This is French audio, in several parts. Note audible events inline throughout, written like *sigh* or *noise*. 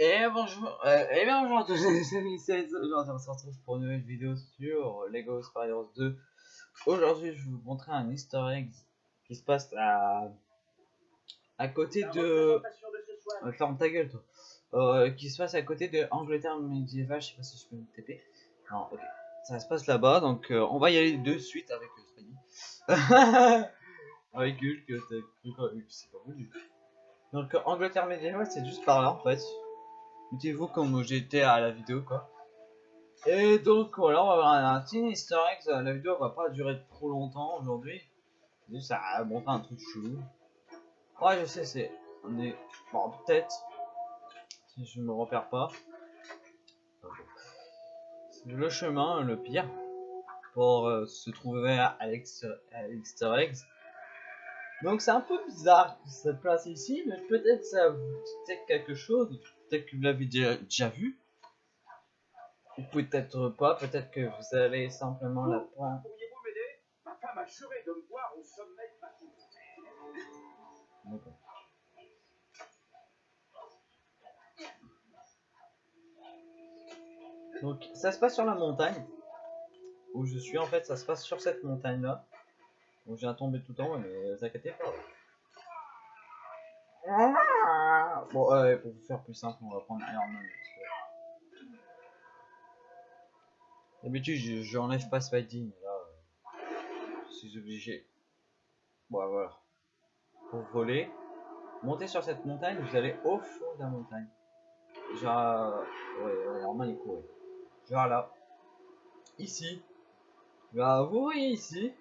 Et bonjour, euh, et bien bonjour à tous les *laughs* amis, c'est aujourd'hui on se retrouve pour une nouvelle vidéo sur Lego Spiders 2. Aujourd'hui je vais vous montrer un easter egg qui se passe à, à côté de... Euh, ferme ta gueule toi. Euh, qui se passe à côté de Angleterre médiévale, je sais pas si je peux me TP. Non, ok. Ça se passe là-bas, donc euh, on va y aller de suite avec Spidey. *laughs* avec Hulk, t'as cru quoi Hulk, c'est pas voulu. Donc Angleterre médiévale c'est juste par là en fait. Mettez-vous comme j'étais à la vidéo quoi. Et donc voilà, on va avoir un, petit easter egg. La vidéo va pas durer trop longtemps aujourd'hui. Ça va montrer un truc chelou. Ouais, je sais, c'est. On est. Bon, peut-être. Si je me repère pas. C'est le chemin le pire. Pour euh, se trouver à l'easter egg. Donc c'est un peu bizarre cette place ici, mais peut-être ça vous dit quelque chose. Peut-être que vous l'avez déjà, déjà vu. Ou peut-être pas, peut-être que vous allez simplement la prendre. Pourriez-vous m'aider? Ma femme a juré de me voir au sommet de ma tour. Donc ça se passe sur la montagne où je suis en fait, ça se passe sur cette montagne là. Donc j'ai un tombé tout en haut, mais vous inquiétez pas. Bon, euh, pour vous faire plus simple, on va prendre Iron Man. D'habitude, je, je enlève pas Spidey, mais là, euh, je suis obligé. Bon, voilà. Pour voler, montez sur cette montagne, vous allez au fond de la montagne. Genre, ouais, Iron Man il courait. Genre là, ici. Là, vous voyez ici.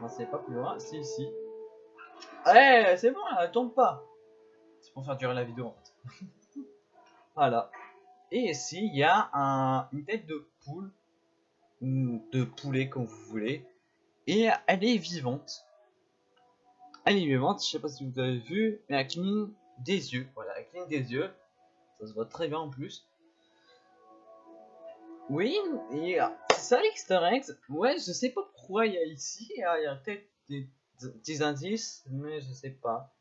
Non, c'est pas plus loin, c'est ici. Eh, c'est bon, là, elle tombe pas. Pour faire durer la vidéo *laughs* voilà. Et ici, il y a un, une tête de poule, ou de poulet comme vous voulez. Et elle est vivante. Elle est vivante, je sais pas si vous avez vu, mais elle cligne des yeux. Voilà, elle cligne des yeux. Ça se voit très bien en plus. Oui, et euh, c'est ça l'easter egg. Ouais, je sais pas pourquoi il y a ici, il y a, il y a peut-être des, des indices, mais je sais pas.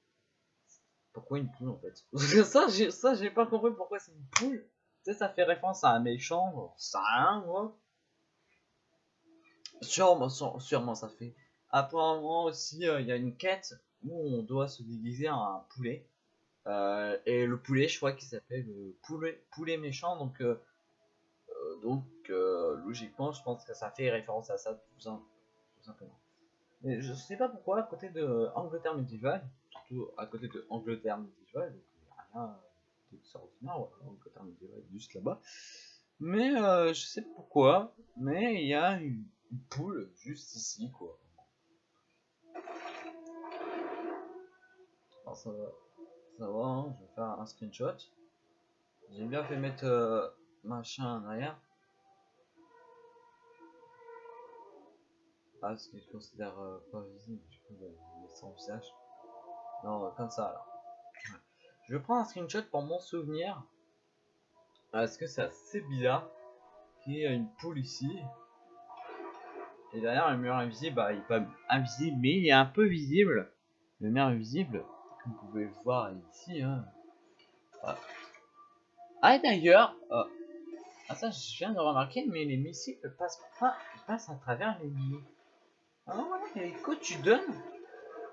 Pourquoi une poule en fait? *laughs* Ça, j'ai ça, j'ai pas compris pourquoi c'est une poule. Tu sais, ça fait référence à un méchant, ça rien, moi. Sûrement, sûre- sûrement ça fait. Apparemment aussi, euh, il y a une quête où on doit se déguiser en un poulet. Euh, et le poulet, je crois qu'il s'appelle le poulet, poulet méchant, donc, euh, euh, donc euh, logiquement, je pense que ça fait référence à ça tout simplement. Mais je sais pas pourquoi, à côté de Angleterre médiévale, à côté de Angleterre médiévale, donc il n'y a rien d'extraordinaire, voilà, Angleterre médiévale juste là-bas. Mais euh, je sais pas pourquoi, mais il y a une, une poule juste ici, quoi. Alors ça va, ça va, hein, je vais faire un screenshot. J'ai bien fait mettre euh, machin en arrière. Ah, ce que je considère euh, pas visible, du coup, mets son visage. Non, comme ça alors. Je prends un screenshot pour mon souvenir. Parce que c'est assez bizarre qu'il y ait une poule ici. Et derrière le mur invisible, bah, il est pas invisible, mais il est un peu visible. Le mur invisible, comme vous pouvez le voir ici. Hein. Voilà. Ah, et d'ailleurs, euh, ah, ça je viens de remarquer, mais les missiles passent pas, passent à travers les murs. Ah non, voilà, les coups que tu donnes,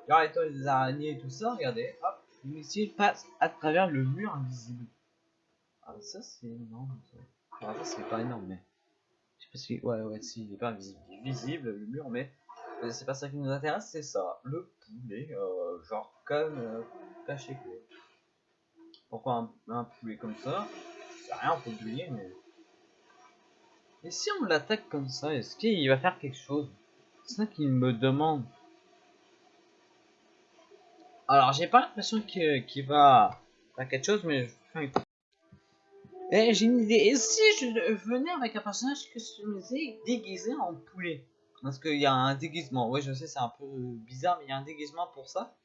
des araignées et tout ça, regardez, hop, les missiles passent à travers le mur invisible. Ah, ça c'est énorme. Ça. Ah, c'est pas énorme, mais. Je sais pas si. Ouais, ouais, si, il est pas invisible. Visible, le mur, mais. euh, C'est pas ça qui nous intéresse, c'est ça. Le poulet, euh, genre comme euh, caché quoi. Pourquoi un, un poulet comme ça? C'est rien, faut oublier, mais. Et si on l'attaque comme ça, est-ce qu'il va faire quelque chose? C'est ça qu'il me demande. Alors, j'ai pas l'impression qu'il va faire quelque chose, mais un eh, j'ai une idée. Et si je venais avec un personnage customisé déguisé en poulet? Parce qu'il y a un déguisement. Ouais, je sais, c'est un peu bizarre, mais il y a un déguisement pour ça.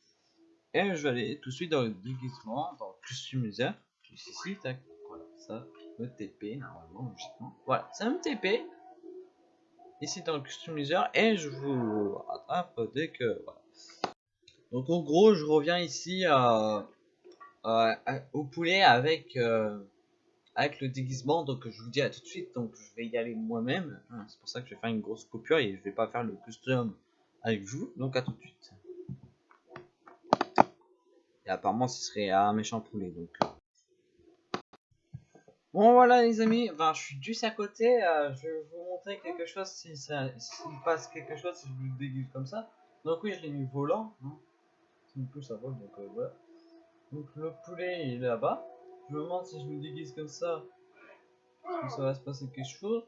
Et je vais aller tout de suite dans le déguisement, dans le customiseur. Juste ici, tac. Voilà, ça me TP normalement, logiquement. Voilà, ça me TP. Ici dans le customiseur. Et je vous rattrape dès que. Donc en gros, je reviens ici au poulet avec euh, avec le déguisement. Donc je vous dis à tout de suite. Donc je vais y aller moi-même. Hein, c'est pour ça que je vais faire une grosse coupure et je vais pas faire le custom avec vous. Donc à tout de suite. Et apparemment ce serait un méchant poulet. Donc euh. Bon voilà les amis, ben, je suis juste à côté, euh, je vais vous montrer quelque chose si ça s'il passe quelque chose si je le déguise comme ça. Donc oui je l'ai mis volant, hein. Euh. Donc le poulet est là-bas. Je me demande si je me déguise comme ça, si ça va se passer quelque chose.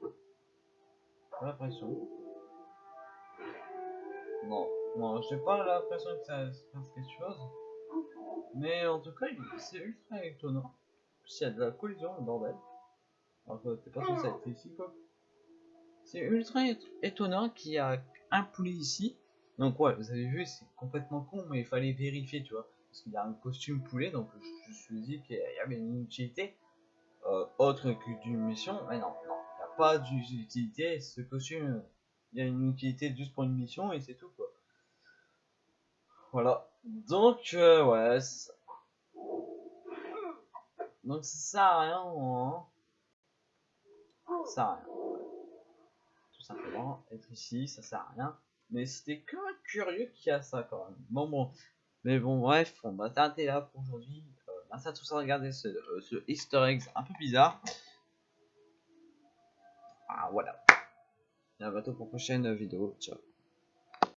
J'ai l'impression. Non, non j'ai pas l'impression que ça se passe quelque chose. Mais en tout cas c'est ultra étonnant s'il y a de la collision, le bordel. Alors que t'es pas censé ici, quoi. C'est ultra étonnant qu'il y a un poulet ici. Donc ouais, vous avez vu, c'est complètement con, mais il fallait vérifier, tu vois. Parce qu'il y a un costume poulet, donc je, me suis dit qu'il y avait une utilité euh, autre que d'une mission. Mais non, non, il n'y a pas d'utilité. Ce costume, il y a une utilité juste pour une mission et c'est tout, quoi. Voilà. Donc, euh, ouais, donc ça sert à rien. Hein. Ça sert à rien. Tout simplement, être ici, ça sert à rien. Mais c'était que un curieux qui a ça quand même. Bon bon. Mais bon bref, on va t'arrêter là pour aujourd'hui. Euh, merci à tous de regarder ce, euh, ce easter egg un peu bizarre. Ah voilà. Et à bientôt pour une prochaine vidéo. Ciao.